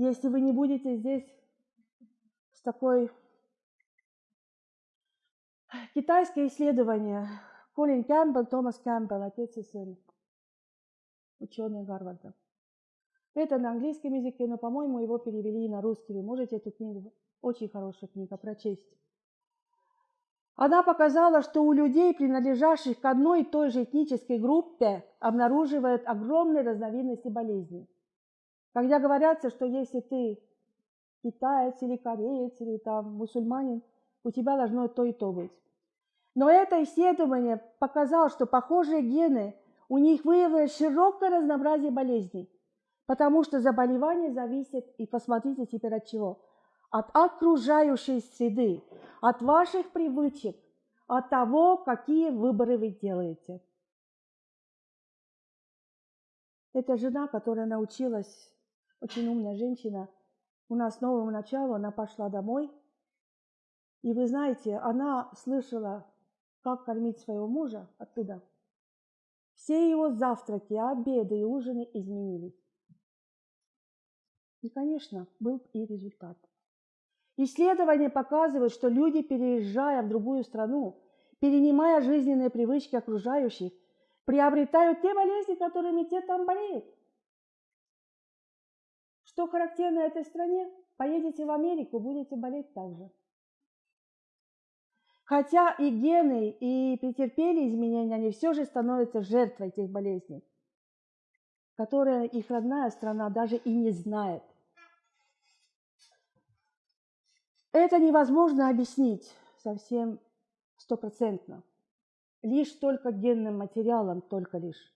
если вы не будете здесь с такой китайское исследование. Колин Кэмпбелл, Томас Кэмпбелл, отец и сын, ученые Гарварда. Это на английском языке, но, по-моему, его перевели на русский. Вы можете эту книгу, очень хорошая книга, прочесть. Она показала, что у людей, принадлежащих к одной и той же этнической группе, обнаруживают огромные разновидности болезней. Когда говорятся, что если ты китаец или кореец или там мусульманин, у тебя должно то и то быть. Но это исследование показало, что похожие гены, у них выявилось широкое разнообразие болезней, потому что заболевание зависит, и посмотрите теперь от чего, от окружающей среды, от ваших привычек, от того, какие выборы вы делаете. Это жена, которая научилась, очень умная женщина, у нас с нового начала, она пошла домой, и вы знаете, она слышала, как кормить своего мужа оттуда. Все его завтраки, обеды и ужины изменились. И, конечно, был и результат. Исследования показывают, что люди, переезжая в другую страну, перенимая жизненные привычки окружающих, приобретают те болезни, которыми те там болеют. Что характерно этой стране? Поедете в Америку, будете болеть так же. Хотя и гены, и претерпели изменения, они все же становятся жертвой этих болезней, которые их родная страна даже и не знает. Это невозможно объяснить совсем стопроцентно. Лишь только генным материалом, только лишь.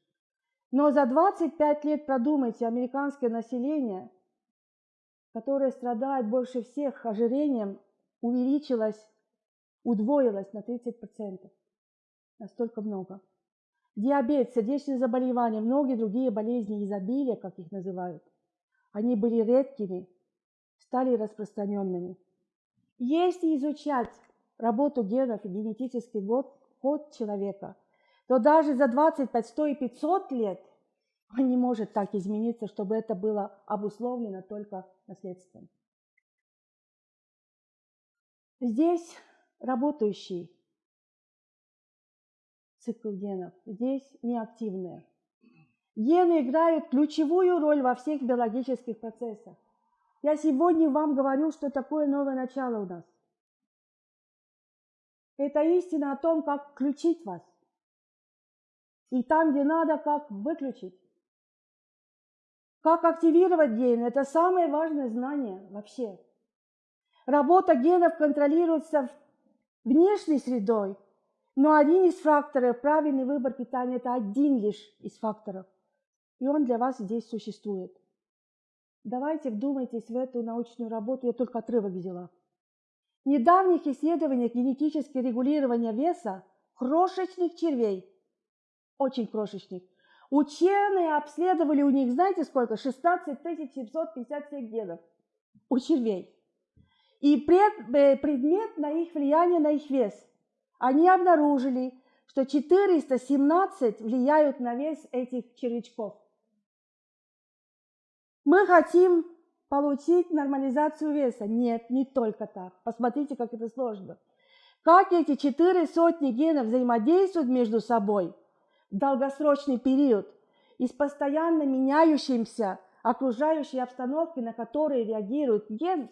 Но за 25 лет, продумайте, американское население, которое страдает больше всех ожирением, увеличилось, удвоилось на 30%. Настолько много. Диабет, сердечные заболевания, многие другие болезни изобилия, как их называют, они были редкими, стали распространенными. Если изучать работу генов и генетический год, код человека, то даже за 25, 100 и 500 лет он не может так измениться, чтобы это было обусловлено только наследством. Здесь работающий цикл генов, здесь неактивные. Гены играют ключевую роль во всех биологических процессах. Я сегодня вам говорю, что такое новое начало у нас. Это истина о том, как включить вас. И там, где надо, как выключить. Как активировать ген – это самое важное знание вообще. Работа генов контролируется внешней средой, но один из факторов, правильный выбор питания – это один лишь из факторов. И он для вас здесь существует. Давайте вдумайтесь в эту научную работу, я только отрывок взяла. В недавних исследованиях генетически регулирования веса крошечных червей, очень крошечных, ученые обследовали у них, знаете сколько? 16 757 генов у червей. И пред, э, предмет на их влияние на их вес. Они обнаружили, что 417 влияют на вес этих червячков. Мы хотим получить нормализацию веса. Нет, не только так. Посмотрите, как это сложно. Как эти четыре сотни генов взаимодействуют между собой долгосрочный период и с постоянно меняющимся окружающей обстановкой, на которые реагирует ген,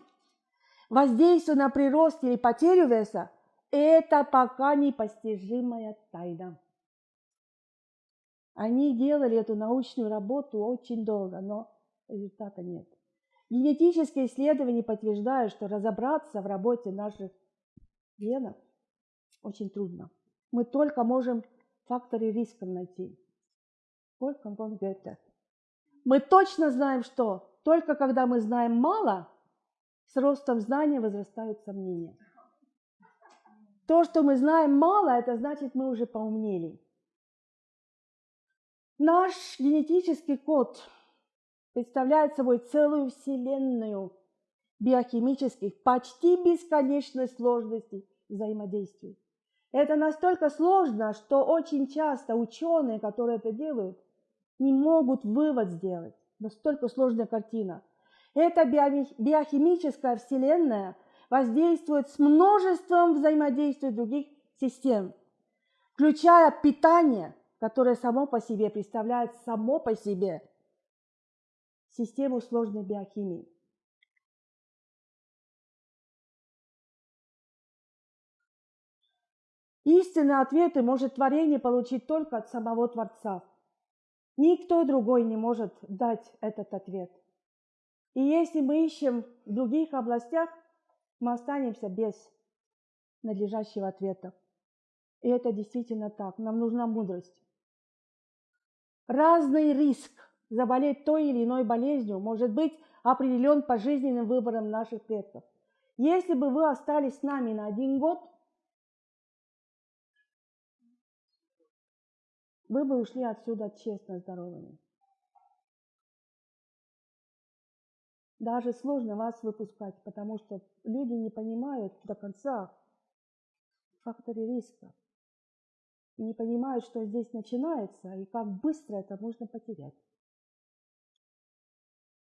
воздействие на прирост или потерю веса, это пока непостижимая тайна. Они делали эту научную работу очень долго, но результата нет. Генетические исследования подтверждают, что разобраться в работе наших генов очень трудно. Мы только можем факторы риска найти. Только он Гёте. Мы точно знаем, что только когда мы знаем мало, с ростом знания возрастают сомнения. То, что мы знаем мало, это значит, мы уже поумнели. Наш генетический код представляет собой целую вселенную биохимических, почти бесконечной сложности взаимодействий. Это настолько сложно, что очень часто ученые, которые это делают, не могут вывод сделать. Настолько сложная картина. Эта биохимическая вселенная воздействует с множеством взаимодействий других систем, включая питание, которое само по себе представляет само по себе систему сложной биохимии. Истинные ответы может творение получить только от самого Творца. Никто другой не может дать этот ответ. И если мы ищем в других областях, мы останемся без надлежащего ответа. И это действительно так. Нам нужна мудрость. Разный риск заболеть той или иной болезнью может быть определен по жизненным выборам наших предков. Если бы вы остались с нами на один год, вы бы ушли отсюда честно здоровыми. Даже сложно вас выпускать, потому что люди не понимают до конца факторы риска. И не понимают, что здесь начинается и как быстро это можно потерять.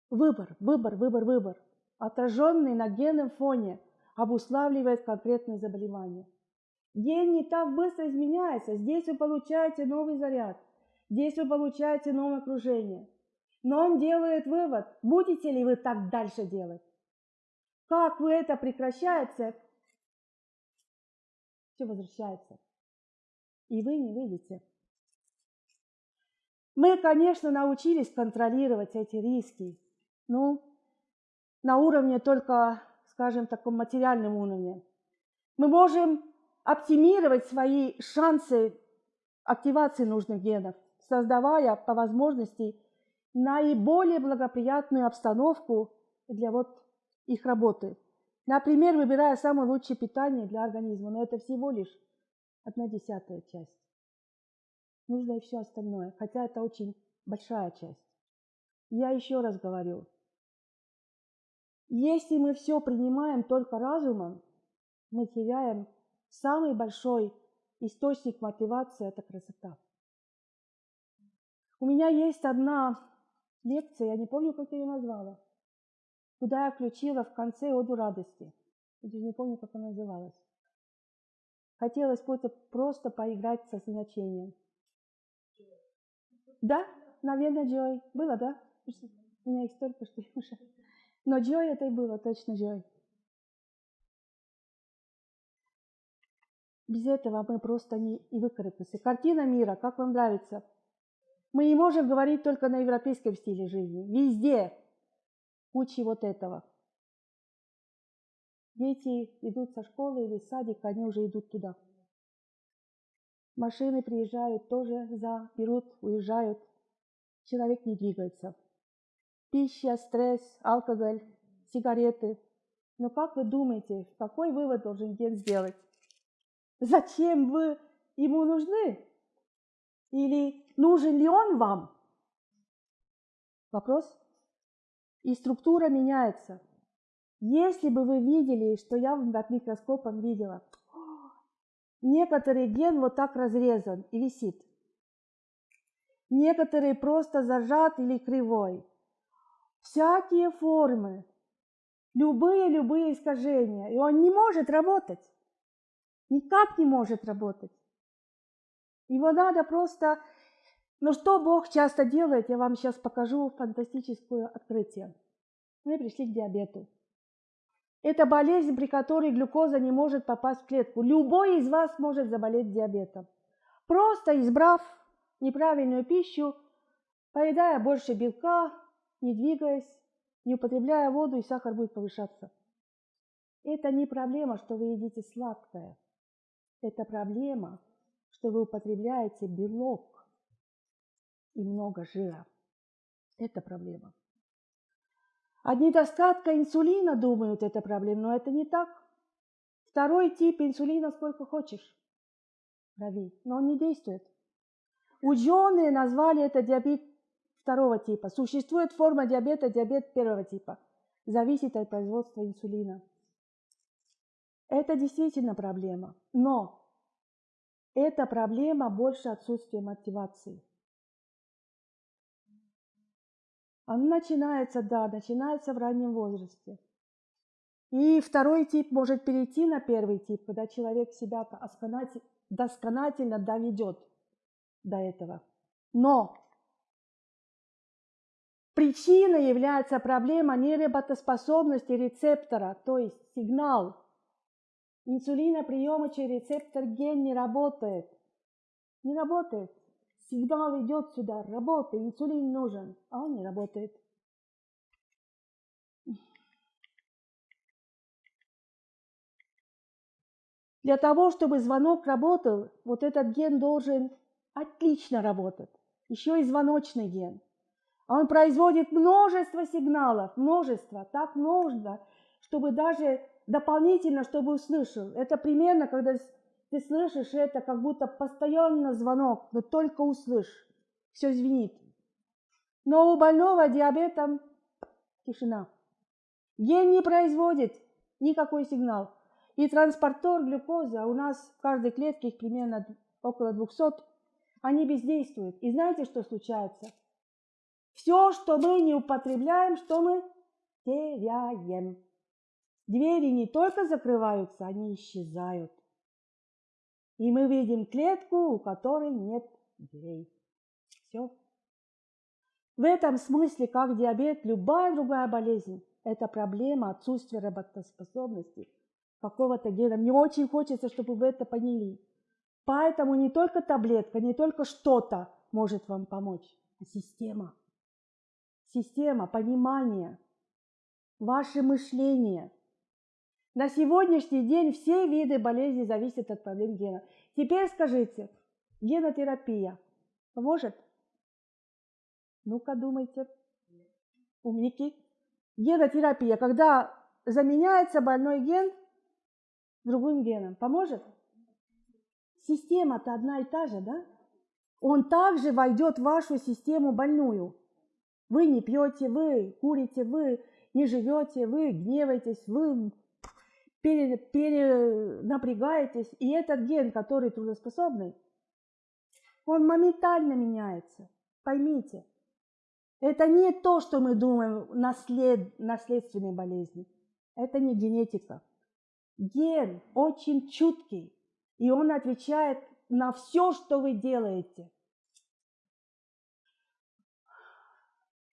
Выбор, выбор, выбор, выбор, отраженный на генном фоне, обуславливает конкретное заболевание. Ген не так быстро изменяется. Здесь вы получаете новый заряд. Здесь вы получаете новое окружение. Но он делает вывод, будете ли вы так дальше делать. Как вы это прекращается, все возвращается. И вы не видите. Мы, конечно, научились контролировать эти риски. Ну, на уровне только, скажем, таком материальном уровне. Мы можем оптимировать свои шансы активации нужных генов, создавая по возможности наиболее благоприятную обстановку для вот их работы. Например, выбирая самое лучшее питание для организма, но это всего лишь одна десятая часть. Нужно и все остальное, хотя это очень большая часть. Я еще раз говорю, если мы все принимаем только разумом, мы теряем самый большой источник мотивации – это красота. У меня есть одна лекция, я не помню, как я ее назвала, куда я включила в конце оду радости. Я не помню, как она называлась. Хотелось просто, поиграть со значением. Да, наверное, Джой. Было, да? У меня их столько, что уже. Но Джой это и было, точно Джой. Без этого мы просто не и выкарабкаемся. Картина мира, как вам нравится? Мы не можем говорить только на европейском стиле жизни. Везде куча вот этого. Дети идут со школы или садика, они уже идут туда. Машины приезжают, тоже за, берут, уезжают. Человек не двигается. Пища, стресс, алкоголь, сигареты. Но как вы думаете, какой вывод должен ген сделать? Зачем вы ему нужны? Или нужен ли он вам? Вопрос. И структура меняется. Если бы вы видели, что я под микроскопом видела, некоторый ген вот так разрезан и висит. Некоторые просто зажат или кривой. Всякие формы, любые-любые искажения, и он не может работать. Никак не может работать. Его надо просто... Но что Бог часто делает, я вам сейчас покажу фантастическое открытие. Мы пришли к диабету. Это болезнь, при которой глюкоза не может попасть в клетку. Любой из вас может заболеть диабетом. Просто избрав неправильную пищу, поедая больше белка, не двигаясь, не употребляя воду, и сахар будет повышаться. Это не проблема, что вы едите сладкое. Это проблема, что вы употребляете белок и много жира. Это проблема. От недостатка инсулина думают, это проблема, но это не так. Второй тип инсулина сколько хочешь крови, но он не действует. Ученые назвали это диабет второго типа. Существует форма диабета, диабет первого типа. Зависит от производства инсулина. Это действительно проблема. Но эта проблема больше отсутствия мотивации. Оно начинается, да, начинается в раннем возрасте. И второй тип может перейти на первый тип, когда человек себя досконательно доведет до этого. Но причиной является проблема неработоспособности рецептора, то есть сигнал. Инсулиноприемочный рецептор ген не работает. Не работает. Сигнал идет сюда, работает, инсулин нужен, а он не работает. Для того, чтобы звонок работал, вот этот ген должен отлично работать. Еще и звоночный ген. Он производит множество сигналов, множество, так много, чтобы даже дополнительно, чтобы услышал. Это примерно, когда ты слышишь это, как будто постоянно звонок, но только услышь, все звенит. Но у больного диабетом тишина. Ген не производит никакой сигнал. И транспортер глюкозы, у нас в каждой клетке их примерно около 200, они бездействуют. И знаете, что случается? Все, что мы не употребляем, что мы теряем. Двери не только закрываются, они исчезают. И мы видим клетку, у которой нет дверей. Все. В этом смысле, как диабет, любая другая болезнь – это проблема отсутствия работоспособности какого-то гена. Мне очень хочется, чтобы вы это поняли. Поэтому не только таблетка, не только что-то может вам помочь, а система. Система, понимание, ваше мышление – на сегодняшний день все виды болезней зависят от проблем гена. Теперь скажите, генотерапия поможет? Ну-ка думайте. Умники. Генотерапия, когда заменяется больной ген другим геном, поможет? Система-то одна и та же, да? Он также войдет в вашу систему больную. Вы не пьете, вы курите, вы не живете, вы гневаетесь, вы пере, перенапрягаетесь, и этот ген, который трудоспособный, он моментально меняется. Поймите, это не то, что мы думаем, наслед, наследственные болезни. Это не генетика. Ген очень чуткий, и он отвечает на все, что вы делаете.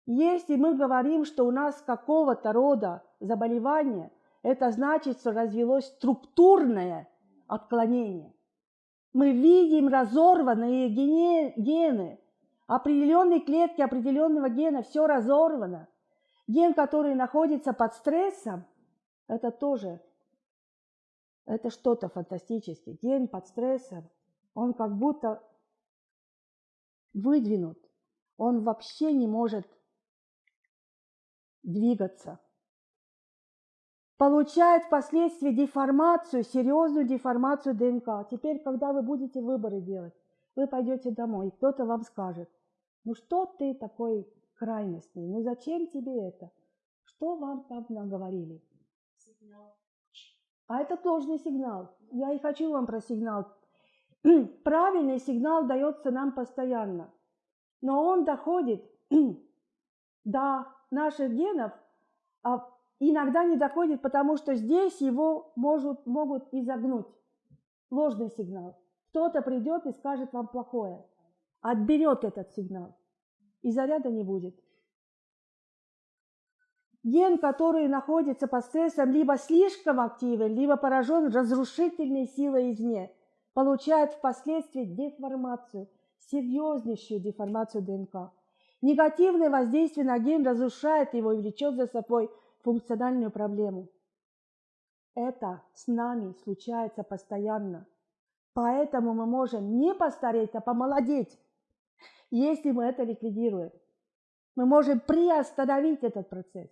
Если мы говорим, что у нас какого-то рода заболевание – это значит, что развелось структурное отклонение. Мы видим разорванные гены, определенные клетки определенного гена, все разорвано. Ген, который находится под стрессом, это тоже, это что-то фантастическое. Ген под стрессом, он как будто выдвинут, он вообще не может двигаться получает впоследствии деформацию, серьезную деформацию ДНК. Теперь, когда вы будете выборы делать, вы пойдете домой, и кто-то вам скажет, ну что ты такой крайностный, ну зачем тебе это? Что вам там наговорили? Сигнал. А это ложный сигнал. Я и хочу вам про сигнал. Правильный сигнал дается нам постоянно, но он доходит до наших генов а иногда не доходит, потому что здесь его может, могут изогнуть. Ложный сигнал. Кто-то придет и скажет вам плохое. Отберет этот сигнал. И заряда не будет. Ген, который находится под стрессом, либо слишком активен, либо поражен разрушительной силой извне, получает впоследствии деформацию, серьезнейшую деформацию ДНК. Негативное воздействие на ген разрушает его и влечет за собой функциональную проблему. Это с нами случается постоянно. Поэтому мы можем не постареть, а помолодеть, если мы это ликвидируем. Мы можем приостановить этот процесс.